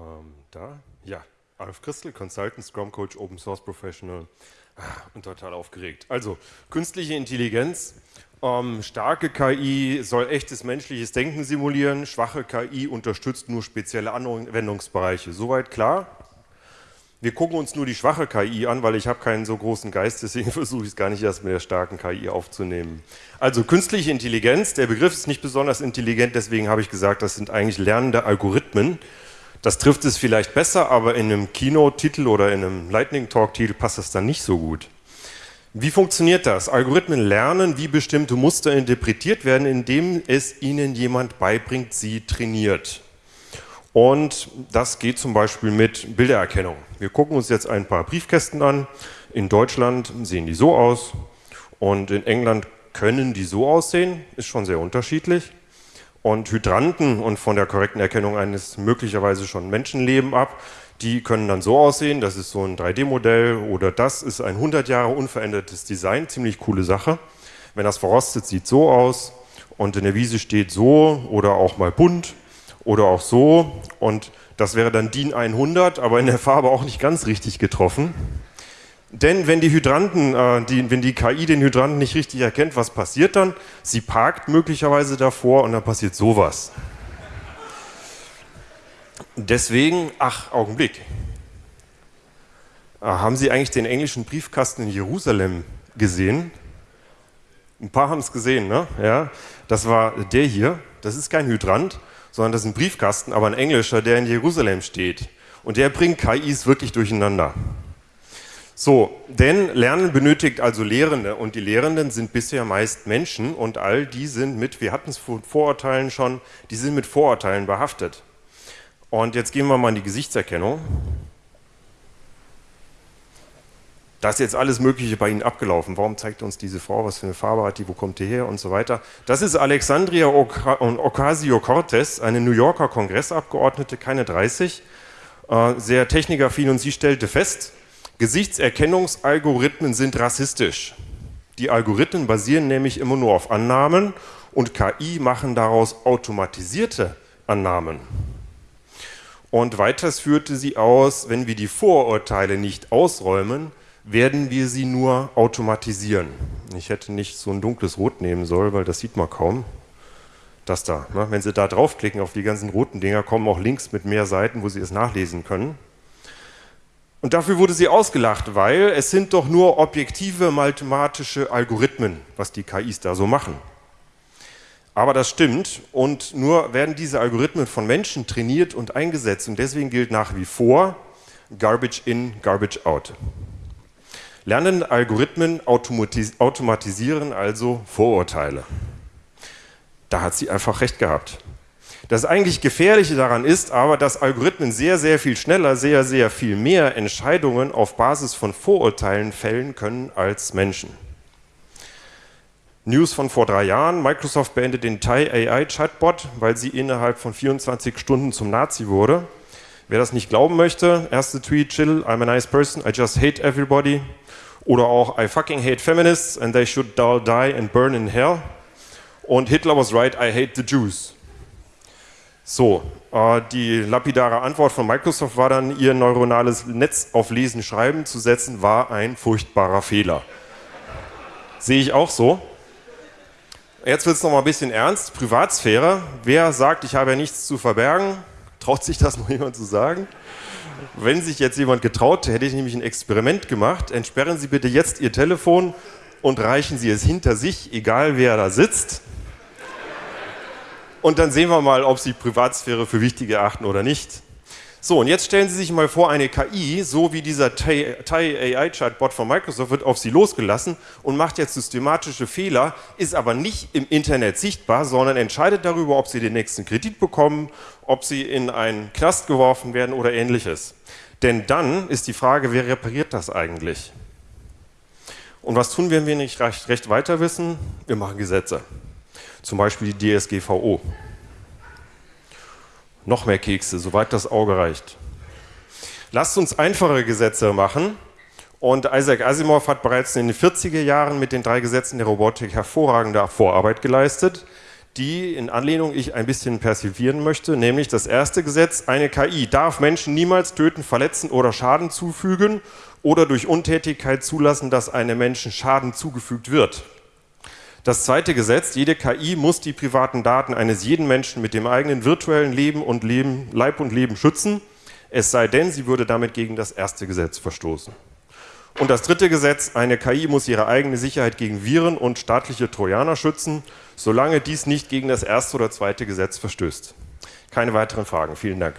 Ähm, da, ja, Alf Christel, Consultant, Scrum Coach, Open Source Professional ah, und total aufgeregt. Also, künstliche Intelligenz, ähm, starke KI soll echtes menschliches Denken simulieren, schwache KI unterstützt nur spezielle Anwendungsbereiche. Soweit klar? Wir gucken uns nur die schwache KI an, weil ich habe keinen so großen Geist, deswegen versuche ich es gar nicht erst mit der starken KI aufzunehmen. Also künstliche Intelligenz, der Begriff ist nicht besonders intelligent, deswegen habe ich gesagt, das sind eigentlich lernende Algorithmen. Das trifft es vielleicht besser, aber in einem Keynote-Titel oder in einem Lightning-Talk-Titel passt das dann nicht so gut. Wie funktioniert das? Algorithmen lernen, wie bestimmte Muster interpretiert werden, indem es ihnen jemand beibringt, sie trainiert. Und das geht zum Beispiel mit Bildererkennung. Wir gucken uns jetzt ein paar Briefkästen an. In Deutschland sehen die so aus und in England können die so aussehen, ist schon sehr unterschiedlich. Und Hydranten und von der korrekten Erkennung eines möglicherweise schon Menschenleben ab, die können dann so aussehen, das ist so ein 3D-Modell oder das ist ein 100 Jahre unverändertes Design, ziemlich coole Sache. Wenn das verrostet, sieht so aus und in der Wiese steht so oder auch mal bunt oder auch so und das wäre dann DIN 100, aber in der Farbe auch nicht ganz richtig getroffen. Denn wenn die Hydranten, äh, die, wenn die KI den Hydranten nicht richtig erkennt, was passiert dann? Sie parkt möglicherweise davor und dann passiert sowas. Deswegen, ach, Augenblick. Ah, haben Sie eigentlich den englischen Briefkasten in Jerusalem gesehen? Ein paar haben es gesehen, ne? Ja, das war der hier. Das ist kein Hydrant, sondern das ist ein Briefkasten, aber ein englischer, der in Jerusalem steht. Und der bringt KIs wirklich durcheinander. So, denn Lernen benötigt also Lehrende und die Lehrenden sind bisher meist Menschen und all die sind mit, wir hatten es vor Vorurteilen schon, die sind mit Vorurteilen behaftet. Und jetzt gehen wir mal in die Gesichtserkennung. Da ist jetzt alles Mögliche bei Ihnen abgelaufen. Warum zeigt uns diese Frau, was für eine Farbe hat die, wo kommt die her und so weiter. Das ist Alexandria Ocasio-Cortez, eine New Yorker Kongressabgeordnete, keine 30, äh, sehr technikaffin und sie stellte fest, Gesichtserkennungsalgorithmen sind rassistisch. Die Algorithmen basieren nämlich immer nur auf Annahmen und KI machen daraus automatisierte Annahmen. Und weiters führte sie aus, wenn wir die Vorurteile nicht ausräumen, werden wir sie nur automatisieren. Ich hätte nicht so ein dunkles Rot nehmen sollen, weil das sieht man kaum. Das da. Ne? Wenn Sie da draufklicken auf die ganzen roten Dinger, kommen auch Links mit mehr Seiten, wo Sie es nachlesen können. Und dafür wurde sie ausgelacht, weil es sind doch nur objektive mathematische Algorithmen, was die KIs da so machen. Aber das stimmt und nur werden diese Algorithmen von Menschen trainiert und eingesetzt und deswegen gilt nach wie vor Garbage in, Garbage out. Lernende Algorithmen automatis automatisieren also Vorurteile. Da hat sie einfach recht gehabt. Das eigentlich Gefährliche daran ist aber, dass Algorithmen sehr, sehr viel schneller, sehr, sehr viel mehr Entscheidungen auf Basis von Vorurteilen fällen können als Menschen. News von vor drei Jahren, Microsoft beendet den Thai AI Chatbot, weil sie innerhalb von 24 Stunden zum Nazi wurde. Wer das nicht glauben möchte, erste Tweet, chill, I'm a nice person, I just hate everybody. Oder auch I fucking hate feminists and they should all die and burn in hell. Und Hitler was right, I hate the Jews. So, äh, die lapidare Antwort von Microsoft war dann, ihr neuronales Netz auf Lesen, Schreiben zu setzen, war ein furchtbarer Fehler. Sehe ich auch so. Jetzt wird es noch mal ein bisschen ernst. Privatsphäre. Wer sagt, ich habe ja nichts zu verbergen? Traut sich das noch jemand zu sagen? Wenn sich jetzt jemand getraut, hätte ich nämlich ein Experiment gemacht. Entsperren Sie bitte jetzt Ihr Telefon und reichen Sie es hinter sich, egal wer da sitzt. Und dann sehen wir mal, ob Sie Privatsphäre für wichtig erachten oder nicht. So, und jetzt stellen Sie sich mal vor, eine KI, so wie dieser Thai AI-Chatbot von Microsoft, wird auf Sie losgelassen und macht jetzt systematische Fehler, ist aber nicht im Internet sichtbar, sondern entscheidet darüber, ob Sie den nächsten Kredit bekommen, ob Sie in einen Knast geworfen werden oder ähnliches. Denn dann ist die Frage, wer repariert das eigentlich? Und was tun wir, wenn wir nicht recht, recht weiter wissen? Wir machen Gesetze. Zum Beispiel die DSGVO. Noch mehr Kekse, soweit das Auge reicht. Lasst uns einfache Gesetze machen. Und Isaac Asimov hat bereits in den 40er Jahren mit den drei Gesetzen der Robotik hervorragende Vorarbeit geleistet. die in Anlehnung ich ein bisschen persivieren möchte, nämlich das erste Gesetz, eine KI darf Menschen niemals töten, verletzen oder Schaden zufügen oder durch Untätigkeit zulassen, dass einem Menschen Schaden zugefügt wird. Das zweite Gesetz, jede KI muss die privaten Daten eines jeden Menschen mit dem eigenen virtuellen Leben und Leben, Leib und Leben schützen, es sei denn, sie würde damit gegen das erste Gesetz verstoßen. Und das dritte Gesetz, eine KI muss ihre eigene Sicherheit gegen Viren und staatliche Trojaner schützen, solange dies nicht gegen das erste oder zweite Gesetz verstößt. Keine weiteren Fragen. Vielen Dank.